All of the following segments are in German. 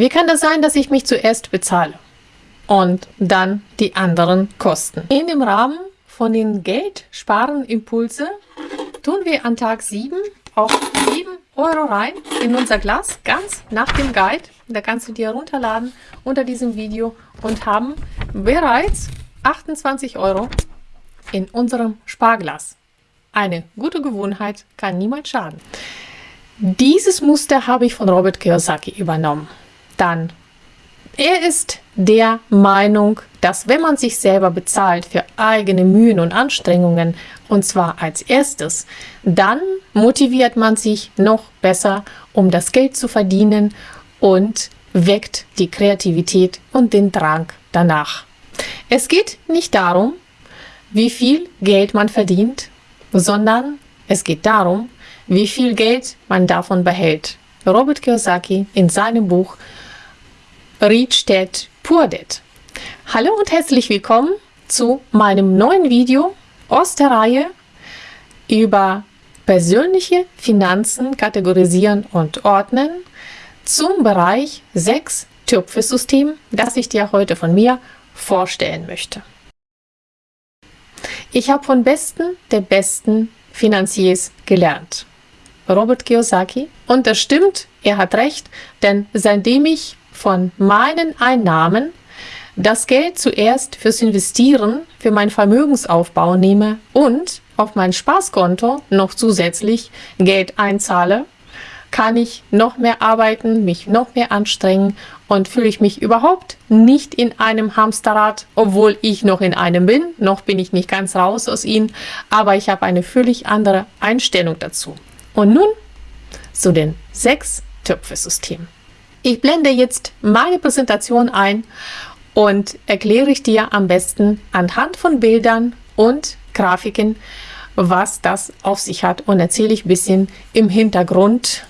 Wie kann das sein, dass ich mich zuerst bezahle und dann die anderen Kosten? In dem Rahmen von den Geldsparen-Impulse tun wir an Tag 7 auch 7 Euro rein in unser Glas, ganz nach dem Guide. Da kannst du dir runterladen unter diesem Video und haben bereits 28 Euro in unserem Sparglas. Eine gute Gewohnheit kann niemals schaden. Dieses Muster habe ich von Robert Kiyosaki übernommen. Dann, er ist der Meinung, dass wenn man sich selber bezahlt für eigene Mühen und Anstrengungen, und zwar als erstes, dann motiviert man sich noch besser, um das Geld zu verdienen und weckt die Kreativität und den Drang danach. Es geht nicht darum, wie viel Geld man verdient, sondern es geht darum, wie viel Geld man davon behält. Robert Kiyosaki in seinem Buch Poor Dad. Hallo und herzlich willkommen zu meinem neuen Video aus der Reihe über persönliche Finanzen kategorisieren und ordnen zum Bereich 6 Töpfe-System, das ich dir heute von mir vorstellen möchte. Ich habe von besten der besten Finanziers gelernt. Robert Kiyosaki. Und das stimmt, er hat recht, denn seitdem ich von meinen Einnahmen das Geld zuerst fürs Investieren, für meinen Vermögensaufbau nehme und auf mein Spaßkonto noch zusätzlich Geld einzahle, kann ich noch mehr arbeiten, mich noch mehr anstrengen und fühle ich mich überhaupt nicht in einem Hamsterrad, obwohl ich noch in einem bin. Noch bin ich nicht ganz raus aus ihnen, aber ich habe eine völlig andere Einstellung dazu. Und nun zu den sechs Töpfe-Systemen. Ich blende jetzt meine Präsentation ein und erkläre ich dir am besten anhand von Bildern und Grafiken, was das auf sich hat und erzähle ich ein bisschen im Hintergrund,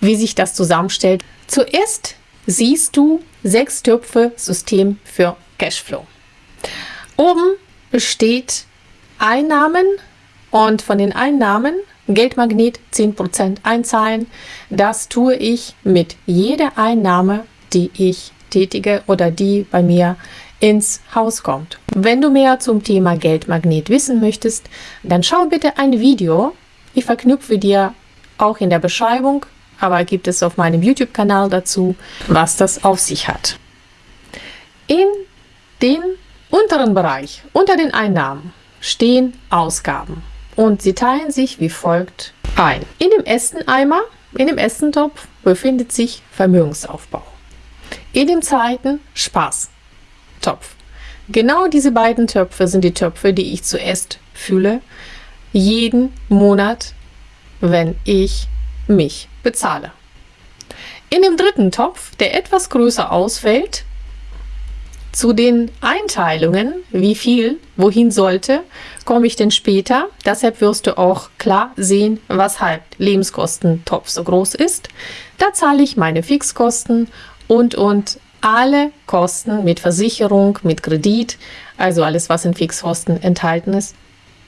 wie sich das zusammenstellt. Zuerst siehst du sechs Töpfe System für Cashflow. Oben besteht Einnahmen und von den Einnahmen Geldmagnet 10% einzahlen. Das tue ich mit jeder Einnahme, die ich tätige oder die bei mir ins Haus kommt. Wenn du mehr zum Thema Geldmagnet wissen möchtest, dann schau bitte ein Video. Ich verknüpfe dir auch in der Beschreibung aber gibt es auf meinem YouTube-Kanal dazu, was das auf sich hat. In den unteren Bereich, unter den Einnahmen, stehen Ausgaben und sie teilen sich wie folgt ein. In dem ersten Eimer, in dem ersten Topf befindet sich Vermögensaufbau. In dem zweiten Spaß-Topf. Genau diese beiden Töpfe sind die Töpfe, die ich zuerst fühle, jeden Monat, wenn ich mich bezahle. In dem dritten Topf, der etwas größer ausfällt, zu den Einteilungen, wie viel wohin sollte, komme ich denn später. Deshalb wirst du auch klar sehen, weshalb Lebenskostentopf so groß ist. Da zahle ich meine Fixkosten und und alle Kosten mit Versicherung, mit Kredit, also alles, was in Fixkosten enthalten ist,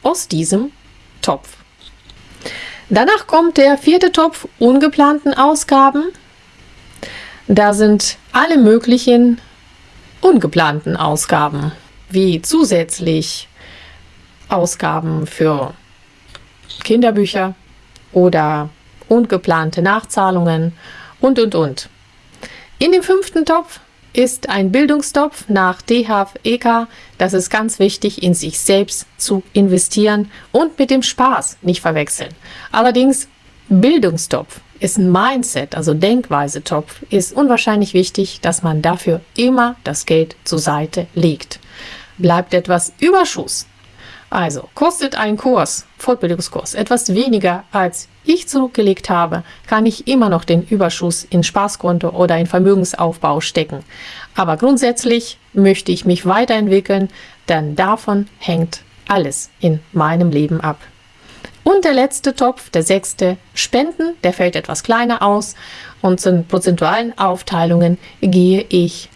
aus diesem Topf. Danach kommt der vierte Topf ungeplanten Ausgaben. Da sind alle möglichen ungeplanten Ausgaben, wie zusätzlich Ausgaben für Kinderbücher oder ungeplante Nachzahlungen und, und, und. In dem fünften Topf ist ein Bildungstopf nach DHFEK. Das ist ganz wichtig, in sich selbst zu investieren und mit dem Spaß nicht verwechseln. Allerdings, Bildungstopf ist ein Mindset, also Denkweise-Topf, ist unwahrscheinlich wichtig, dass man dafür immer das Geld zur Seite legt. Bleibt etwas Überschuss, also kostet ein Kurs, Fortbildungskurs, etwas weniger als ich zurückgelegt habe, kann ich immer noch den Überschuss in Spaßkonto oder in Vermögensaufbau stecken. Aber grundsätzlich möchte ich mich weiterentwickeln, denn davon hängt alles in meinem Leben ab. Und der letzte Topf, der sechste, Spenden, der fällt etwas kleiner aus und zu den prozentualen Aufteilungen gehe ich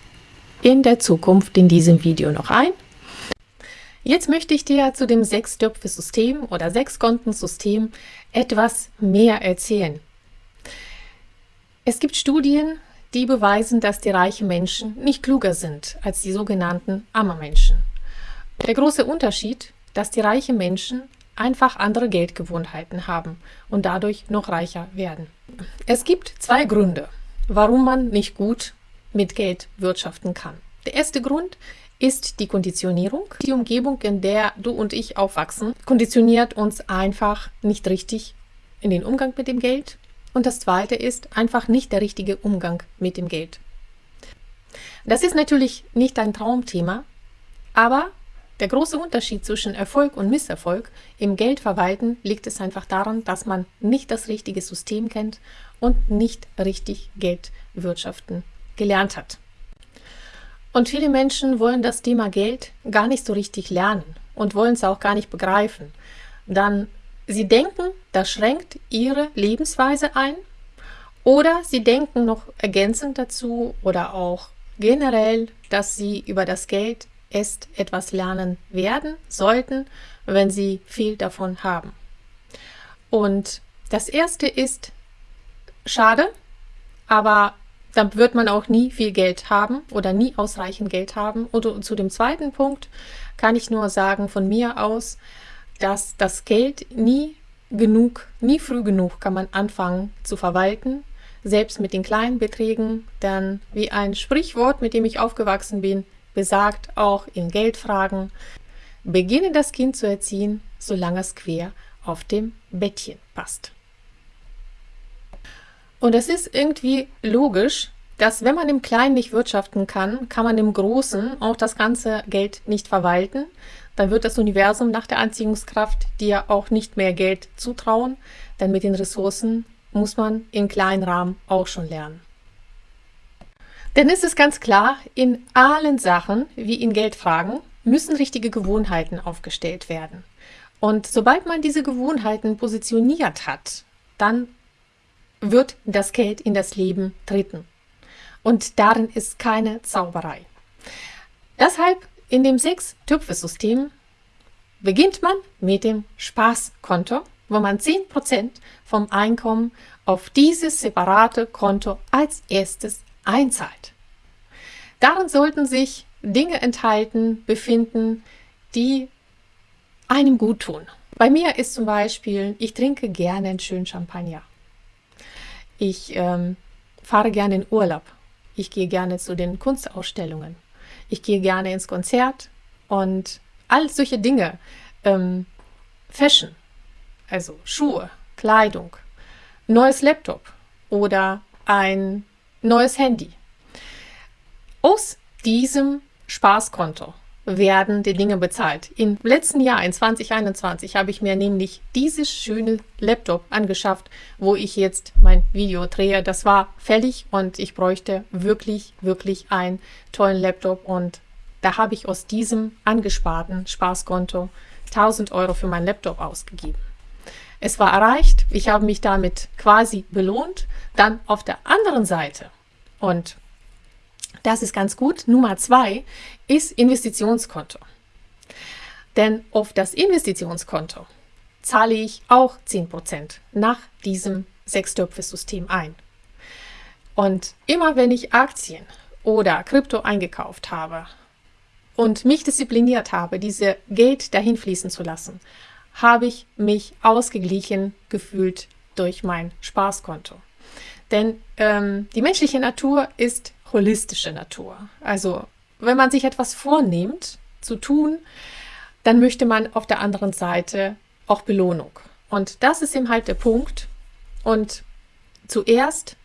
in der Zukunft in diesem Video noch ein. Jetzt möchte ich dir zu dem Sechstöpfe-System oder Sechskontensystem etwas mehr erzählen. Es gibt Studien, die beweisen, dass die reichen Menschen nicht klüger sind als die sogenannten armen Menschen. Der große Unterschied, dass die reichen Menschen einfach andere Geldgewohnheiten haben und dadurch noch reicher werden. Es gibt zwei Gründe, warum man nicht gut mit Geld wirtschaften kann. Der erste Grund ist die Konditionierung. Die Umgebung, in der du und ich aufwachsen, konditioniert uns einfach nicht richtig in den Umgang mit dem Geld. Und das zweite ist einfach nicht der richtige Umgang mit dem Geld. Das ist natürlich nicht ein Traumthema, aber der große Unterschied zwischen Erfolg und Misserfolg im Geldverwalten liegt es einfach daran, dass man nicht das richtige System kennt und nicht richtig Geld wirtschaften gelernt hat. Und viele Menschen wollen das Thema Geld gar nicht so richtig lernen und wollen es auch gar nicht begreifen. Dann sie denken, das schränkt ihre Lebensweise ein oder sie denken noch ergänzend dazu oder auch generell, dass sie über das Geld erst etwas lernen werden, sollten, wenn sie viel davon haben. Und das erste ist schade, aber dann wird man auch nie viel Geld haben oder nie ausreichend Geld haben. Und zu dem zweiten Punkt kann ich nur sagen von mir aus, dass das Geld nie genug, nie früh genug kann man anfangen zu verwalten, selbst mit den kleinen Beträgen, denn wie ein Sprichwort, mit dem ich aufgewachsen bin, besagt auch in Geldfragen, beginne das Kind zu erziehen, solange es quer auf dem Bettchen passt. Und es ist irgendwie logisch, dass wenn man im Kleinen nicht wirtschaften kann, kann man im Großen auch das ganze Geld nicht verwalten. Dann wird das Universum nach der Anziehungskraft dir auch nicht mehr Geld zutrauen, denn mit den Ressourcen muss man im kleinen Rahmen auch schon lernen. Denn es ist ganz klar, in allen Sachen, wie in Geldfragen, müssen richtige Gewohnheiten aufgestellt werden. Und sobald man diese Gewohnheiten positioniert hat, dann wird das Geld in das Leben treten. Und darin ist keine Zauberei. Deshalb in dem Sechs-Töpfe-System beginnt man mit dem Spaßkonto, wo man 10% vom Einkommen auf dieses separate Konto als erstes einzahlt. Darin sollten sich Dinge enthalten, befinden, die einem gut tun. Bei mir ist zum Beispiel, ich trinke gerne einen schönen Champagner. Ich ähm, fahre gerne in Urlaub. Ich gehe gerne zu den Kunstausstellungen. Ich gehe gerne ins Konzert und all solche Dinge. Ähm, Fashion, also Schuhe, Kleidung, neues Laptop oder ein neues Handy. Aus diesem Spaßkonto werden die Dinge bezahlt. Im letzten Jahr, in 2021, habe ich mir nämlich dieses schöne Laptop angeschafft, wo ich jetzt mein Video drehe. Das war fällig und ich bräuchte wirklich, wirklich einen tollen Laptop und da habe ich aus diesem angesparten Spaßkonto 1000 Euro für meinen Laptop ausgegeben. Es war erreicht, ich habe mich damit quasi belohnt. Dann auf der anderen Seite und das ist ganz gut. Nummer zwei ist Investitionskonto. Denn auf das Investitionskonto zahle ich auch 10% nach diesem Sechstöpfe-System ein. Und immer wenn ich Aktien oder Krypto eingekauft habe und mich diszipliniert habe, diese Geld dahin fließen zu lassen, habe ich mich ausgeglichen gefühlt durch mein Spaßkonto. Denn ähm, die menschliche Natur ist holistische Natur. Also wenn man sich etwas vornimmt zu tun, dann möchte man auf der anderen Seite auch Belohnung. Und das ist eben halt der Punkt. Und zuerst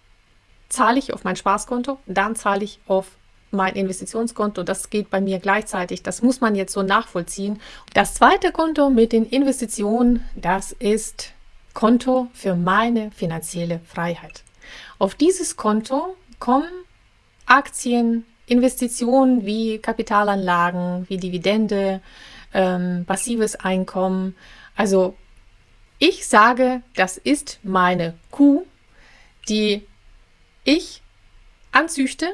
zahle ich auf mein Spaßkonto, dann zahle ich auf mein Investitionskonto. Das geht bei mir gleichzeitig. Das muss man jetzt so nachvollziehen. Das zweite Konto mit den Investitionen, das ist Konto für meine finanzielle Freiheit. Auf dieses Konto kommen Aktien, Investitionen wie Kapitalanlagen, wie Dividende, ähm, passives Einkommen. Also ich sage, das ist meine Kuh, die ich anzüchte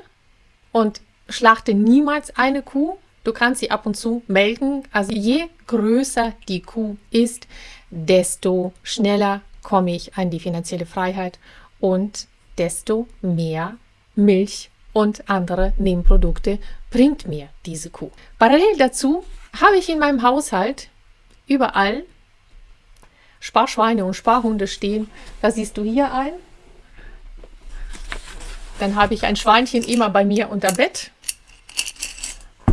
und schlachte niemals eine Kuh. Du kannst sie ab und zu melden. Also je größer die Kuh ist, desto schneller komme ich an die finanzielle Freiheit und desto mehr Milch und andere Nebenprodukte bringt mir diese Kuh. Parallel dazu habe ich in meinem Haushalt überall Sparschweine und Sparhunde stehen. Da siehst du hier ein. Dann habe ich ein Schweinchen immer bei mir unter Bett.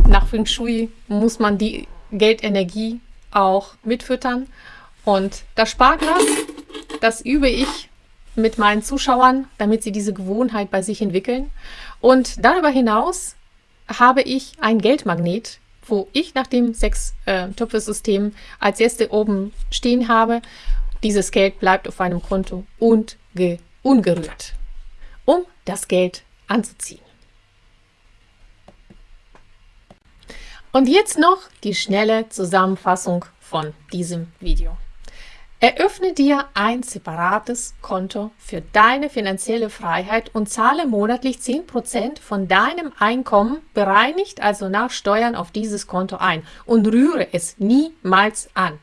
Nach Feng Shui muss man die Geldenergie auch mitfüttern. Und das Sparglas, das übe ich mit meinen Zuschauern, damit sie diese Gewohnheit bei sich entwickeln. Und darüber hinaus habe ich ein Geldmagnet, wo ich nach dem Sechs-Töpfe-System äh, als erste oben stehen habe. Dieses Geld bleibt auf einem Konto und ungerührt, um das Geld anzuziehen. Und jetzt noch die schnelle Zusammenfassung von diesem Video. Eröffne dir ein separates Konto für deine finanzielle Freiheit und zahle monatlich 10% von deinem Einkommen bereinigt, also nach Steuern, auf dieses Konto ein und rühre es niemals an.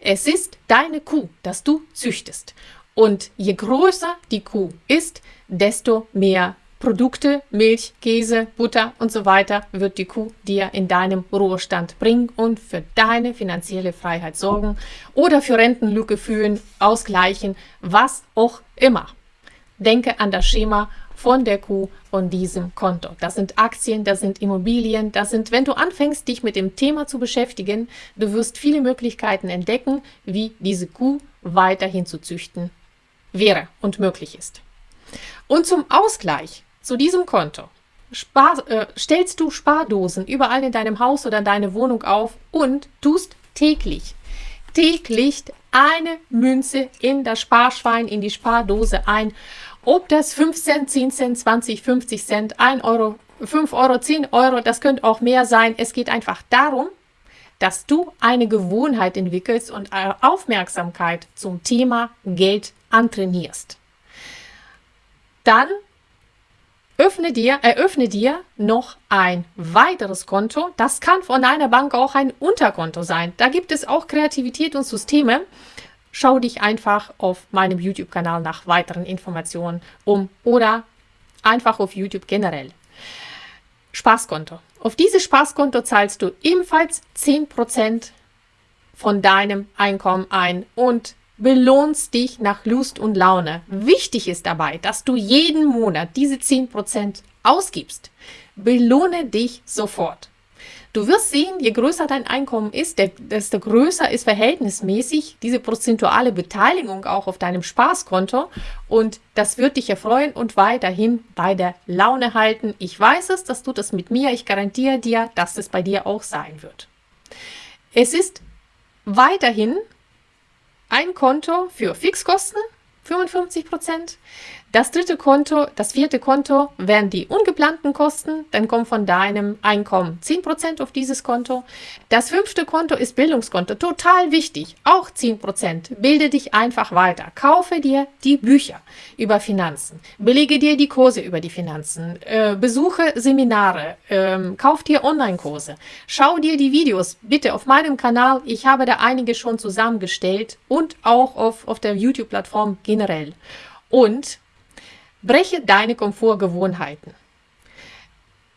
Es ist deine Kuh, das du züchtest. Und je größer die Kuh ist, desto mehr Produkte, Milch, Käse, Butter und so weiter wird die Kuh dir in deinem Ruhestand bringen und für deine finanzielle Freiheit sorgen oder für Rentenlücke fühlen, ausgleichen, was auch immer. Denke an das Schema von der Kuh von diesem Konto. Das sind Aktien, das sind Immobilien, das sind, wenn du anfängst, dich mit dem Thema zu beschäftigen, du wirst viele Möglichkeiten entdecken, wie diese Kuh weiterhin zu züchten wäre und möglich ist. Und zum Ausgleich zu diesem Konto Spar, äh, stellst du Spardosen überall in deinem Haus oder in deine Wohnung auf und tust täglich, täglich eine Münze in das Sparschwein, in die Spardose ein. Ob das 5 Cent, 10 Cent, 20, 50 Cent, 1 Euro, 5 Euro, 10 Euro, das könnte auch mehr sein. Es geht einfach darum, dass du eine Gewohnheit entwickelst und Aufmerksamkeit zum Thema Geld antrainierst. Dann öffne dir, eröffne dir noch ein weiteres Konto. Das kann von einer Bank auch ein Unterkonto sein. Da gibt es auch Kreativität und Systeme. Schau dich einfach auf meinem YouTube-Kanal nach weiteren Informationen um oder einfach auf YouTube generell. Spaßkonto. Auf dieses Spaßkonto zahlst du ebenfalls 10% von deinem Einkommen ein und belohnst dich nach Lust und Laune. Wichtig ist dabei, dass du jeden Monat diese 10% ausgibst. Belohne dich sofort. Du wirst sehen, je größer dein Einkommen ist, desto größer ist verhältnismäßig diese prozentuale Beteiligung auch auf deinem Spaßkonto und das wird dich erfreuen und weiterhin bei der Laune halten. Ich weiß es, dass du das mit mir, ich garantiere dir, dass es bei dir auch sein wird. Es ist weiterhin ein Konto für Fixkosten, 55 Prozent, das dritte Konto, das vierte Konto wären die ungeplanten Kosten, dann kommt von deinem Einkommen 10% auf dieses Konto. Das fünfte Konto ist Bildungskonto, total wichtig, auch 10%. Bilde dich einfach weiter, kaufe dir die Bücher über Finanzen, belege dir die Kurse über die Finanzen, äh, besuche Seminare, äh, kauf dir Online-Kurse, schau dir die Videos bitte auf meinem Kanal, ich habe da einige schon zusammengestellt und auch auf, auf der YouTube-Plattform generell. Und Breche deine Komfortgewohnheiten.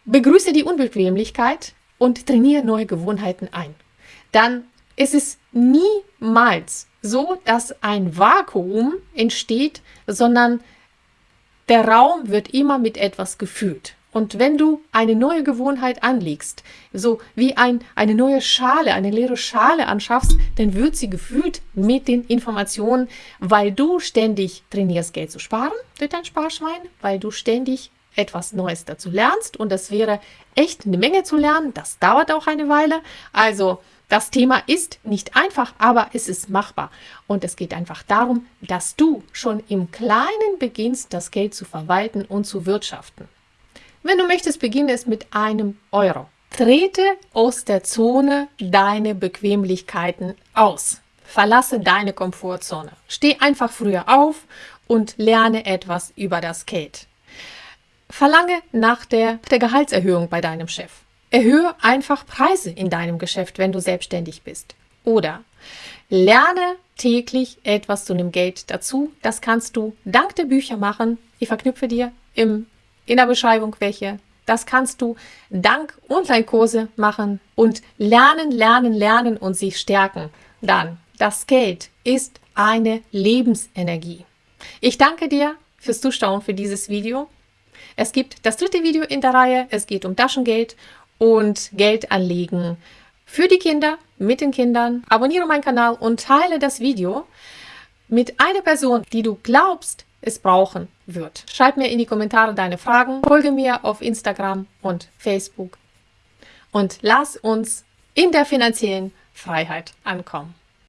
Begrüße die Unbequemlichkeit und trainiere neue Gewohnheiten ein. Dann ist es niemals so, dass ein Vakuum entsteht, sondern der Raum wird immer mit etwas gefüllt. Und wenn du eine neue Gewohnheit anlegst, so wie ein, eine neue Schale, eine leere Schale anschaffst, dann wird sie gefühlt mit den Informationen, weil du ständig trainierst, Geld zu sparen durch dein Sparschwein, weil du ständig etwas Neues dazu lernst. Und das wäre echt eine Menge zu lernen. Das dauert auch eine Weile. Also das Thema ist nicht einfach, aber es ist machbar. Und es geht einfach darum, dass du schon im Kleinen beginnst, das Geld zu verwalten und zu wirtschaften. Wenn du möchtest, beginne es mit einem Euro. Trete aus der Zone deine Bequemlichkeiten aus. Verlasse deine Komfortzone. Steh einfach früher auf und lerne etwas über das Geld. Verlange nach der, der Gehaltserhöhung bei deinem Chef. Erhöhe einfach Preise in deinem Geschäft, wenn du selbstständig bist. Oder lerne täglich etwas zu dem Geld dazu. Das kannst du dank der Bücher machen. Ich verknüpfe dir im in der Beschreibung welche. Das kannst du dank Online-Kurse machen und lernen, lernen, lernen und sich stärken. Dann, das Geld ist eine Lebensenergie. Ich danke dir fürs Zuschauen für dieses Video. Es gibt das dritte Video in der Reihe. Es geht um Taschengeld und Geld anlegen für die Kinder, mit den Kindern. Abonniere meinen Kanal und teile das Video mit einer Person, die du glaubst, es brauchen wird. Schreib mir in die Kommentare deine Fragen, folge mir auf Instagram und Facebook und lass uns in der finanziellen Freiheit ankommen.